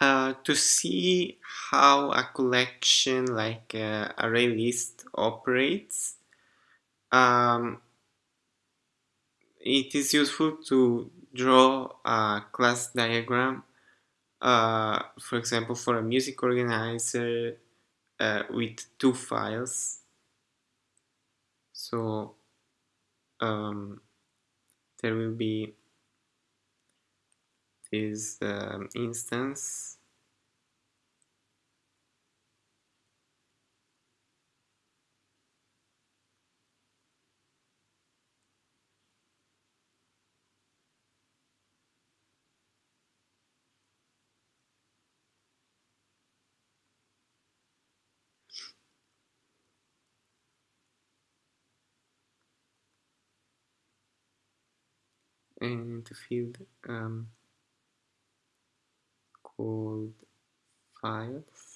Uh, to see how a collection like uh, array list operates, um, it is useful to draw a class diagram, uh, for example, for a music organizer uh, with two files. So um, there will be this um, instance. And the field um, called files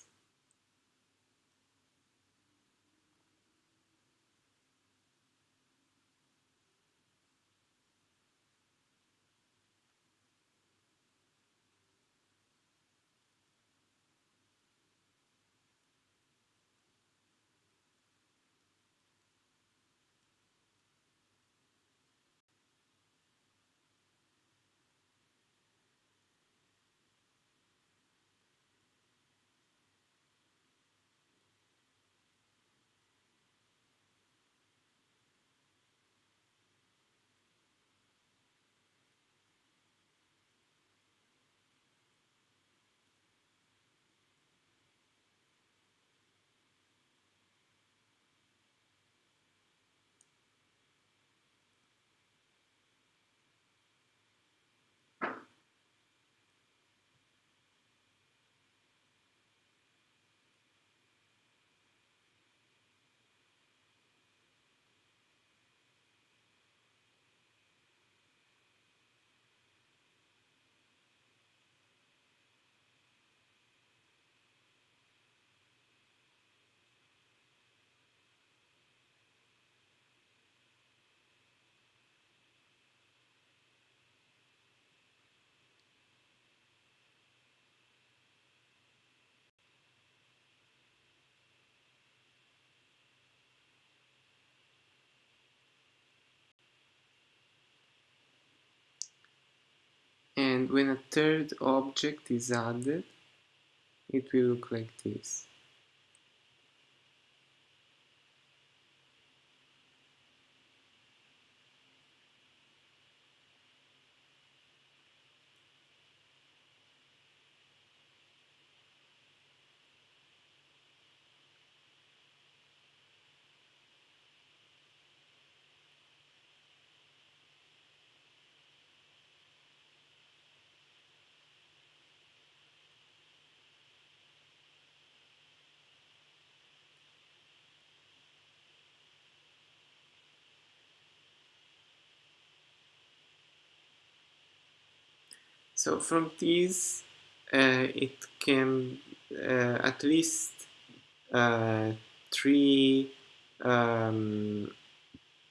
and when a third object is added it will look like this So from these, uh, it can uh, at least uh, three um,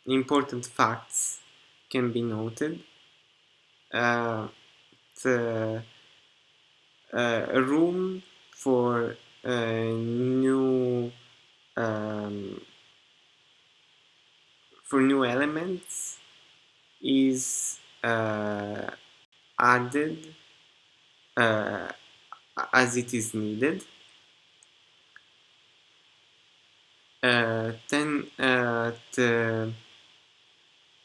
important facts can be noted. Uh, the uh, room for new um, for new elements is uh, added uh, as it is needed. Uh, then uh, the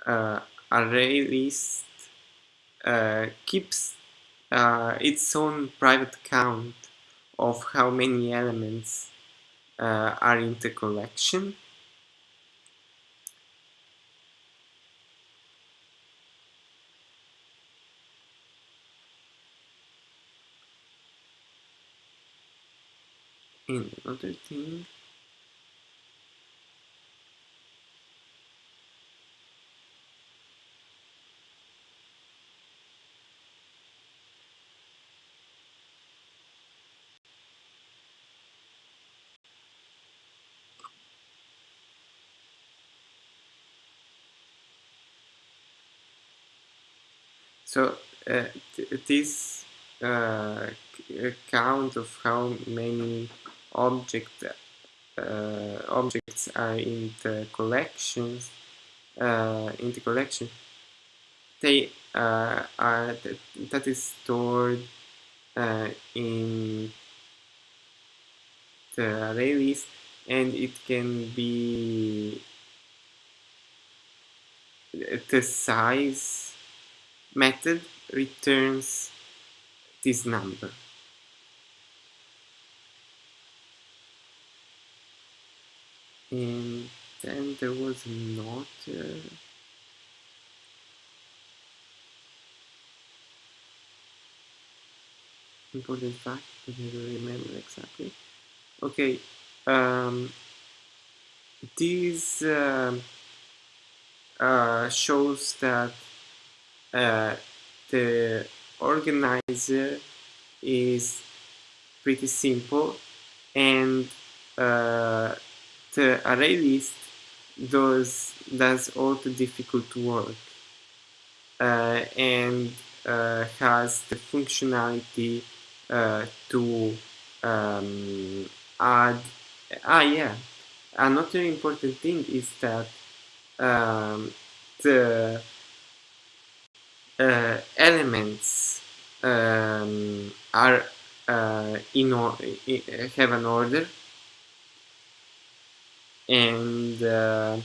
uh, array list uh, keeps uh, its own private count of how many elements are in the collection. And another thing. So uh, th this uh, count of how many object, uh, objects are in the collections uh, in the collection. They uh, are that is stored uh, in the array list and it can be the size method returns this number and then there was not uh, important fact I don't remember exactly. Okay um, this uh, uh, shows that uh, the organizer is pretty simple and uh, the array list does does all the difficult work uh, and uh, has the functionality uh, to um, add ah yeah. Another important thing is that um, the uh, elements um, are uh, in, have an order and uh,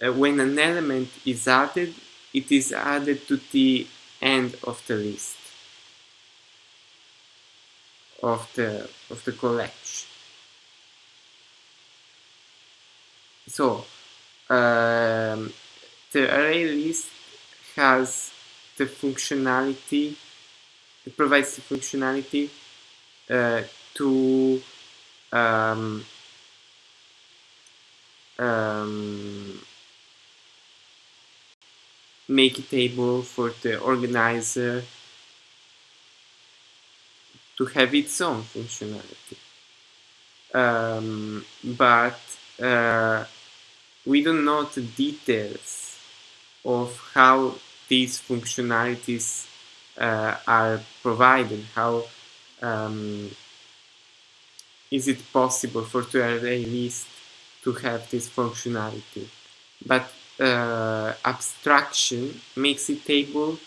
uh, when an element is added it is added to the end of the list. Of the of the collection. So um, the array list has the functionality it provides the functionality uh, to um, um, make a table for the organizer to have its own functionality. Um, but uh, we don't know the details of how these functionalities uh, are provided, how um, is it possible for the array list to have this functionality. But uh, abstraction makes it able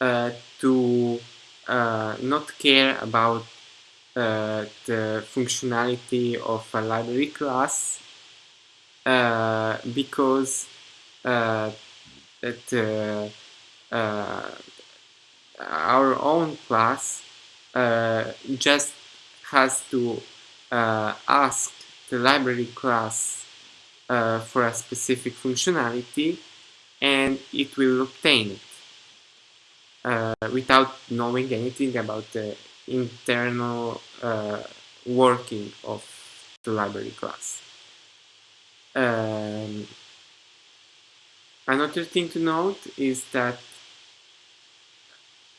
uh, to uh, not care about uh, the functionality of a library class uh, because uh, our own class just has to ask the library class uh, for a specific functionality and it will obtain it uh, without knowing anything about the internal uh, working of the library class. Um, another thing to note is that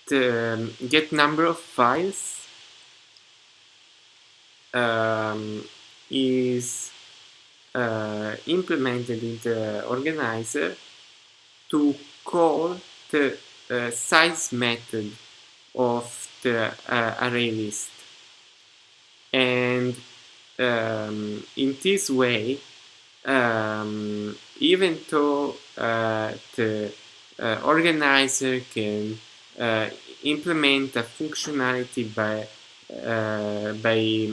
the um, get number of files um, is uh, implemented in the organizer to call the uh, size method of the uh, array list. And um, in this way, um, even though uh, the uh, organizer can uh, implement a functionality by, by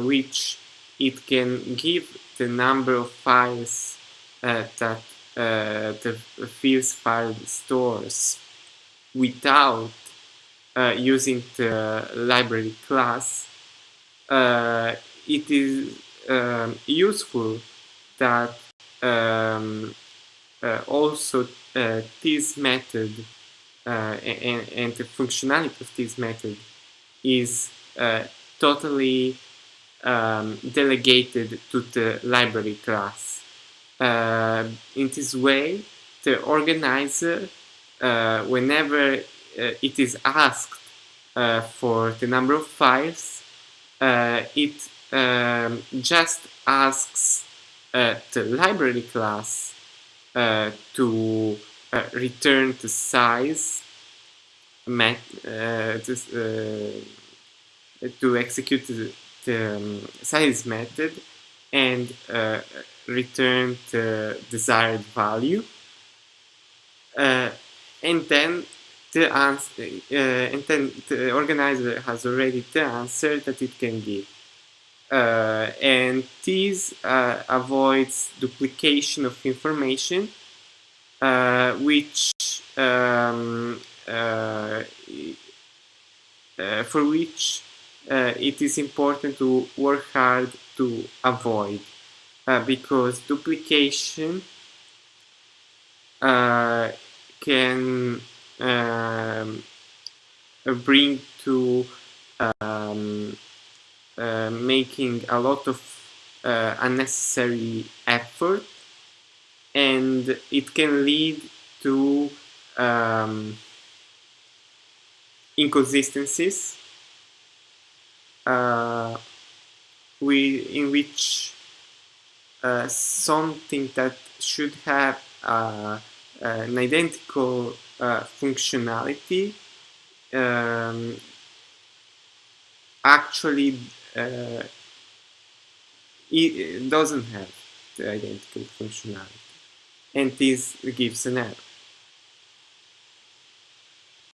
which it can give the number of files uh, that uh, the fields file stores without uh, using the library class, uh, it is um, useful that um, uh, also uh, this method and, and the functionality of this method is totally um, delegated to the library class. Uh, in this way, the organizer, uh, whenever uh, it is asked uh, for the number of files, uh, it um, just asks uh, the library class to return the size met, to, to execute the um, size method and uh, return the desired value. Uh, and then the answer, uh, and then the organizer has already the answer that it can give. Uh, and this uh, avoids duplication of information, uh, which um, uh, uh, for which uh, it is important to work hard to avoid because duplication can um, bring to um, uh, making a lot of uh, unnecessary effort and it can lead to um, inconsistencies uh, we, in which uh, something that should have uh, an identical uh, functionality um, actually uh, it doesn't have the identical functionality and this gives an error.